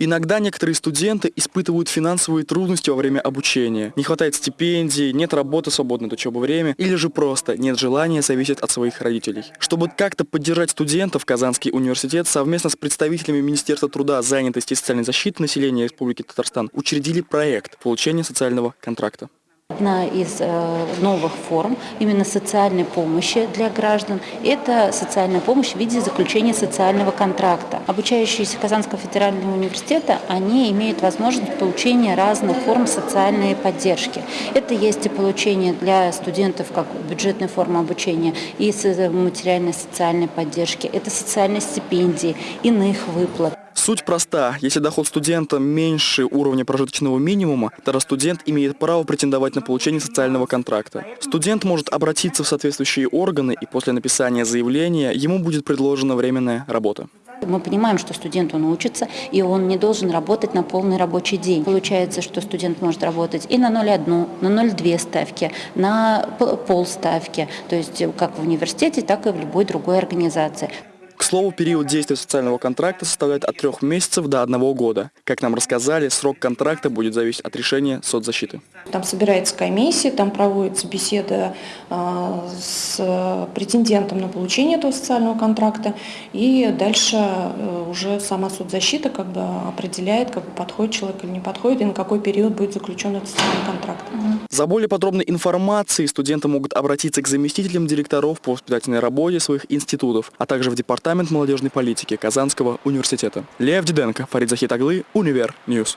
Иногда некоторые студенты испытывают финансовые трудности во время обучения. Не хватает стипендий, нет работы свободное от учебы время, или же просто нет желания зависеть от своих родителей. Чтобы как-то поддержать студентов, Казанский университет совместно с представителями Министерства труда, занятости и социальной защиты населения Республики Татарстан учредили проект получения социального контракта. Одна из э, новых форм именно социальной помощи для граждан – это социальная помощь в виде заключения социального контракта. Обучающиеся Казанского федерального университета, они имеют возможность получения разных форм социальной поддержки. Это есть и получение для студентов как бюджетная форма обучения, и материальной социальной поддержки, это социальные стипендии, иных выплат. Суть проста. Если доход студента меньше уровня прожиточного минимума, тогда студент имеет право претендовать на получение социального контракта. Студент может обратиться в соответствующие органы, и после написания заявления ему будет предложена временная работа. Мы понимаем, что студент он учится, и он не должен работать на полный рабочий день. Получается, что студент может работать и на 0,1, на 0,2 ставки, на полставки, то есть как в университете, так и в любой другой организации. К слову, период действия социального контракта составляет от трех месяцев до одного года. Как нам рассказали, срок контракта будет зависеть от решения соцзащиты. Там собирается комиссия, там проводится беседа э, с претендентом на получение этого социального контракта, и дальше э, уже сама соцзащита как бы определяет, как бы подходит человек или не подходит, и на какой период будет заключен этот социальный контракт. За более подробной информацией студенты могут обратиться к заместителям директоров по воспитательной работе своих институтов, а также в Департамент молодежной политики Казанского университета. Лев Диденко, Фарид Захитаглы, Univer News.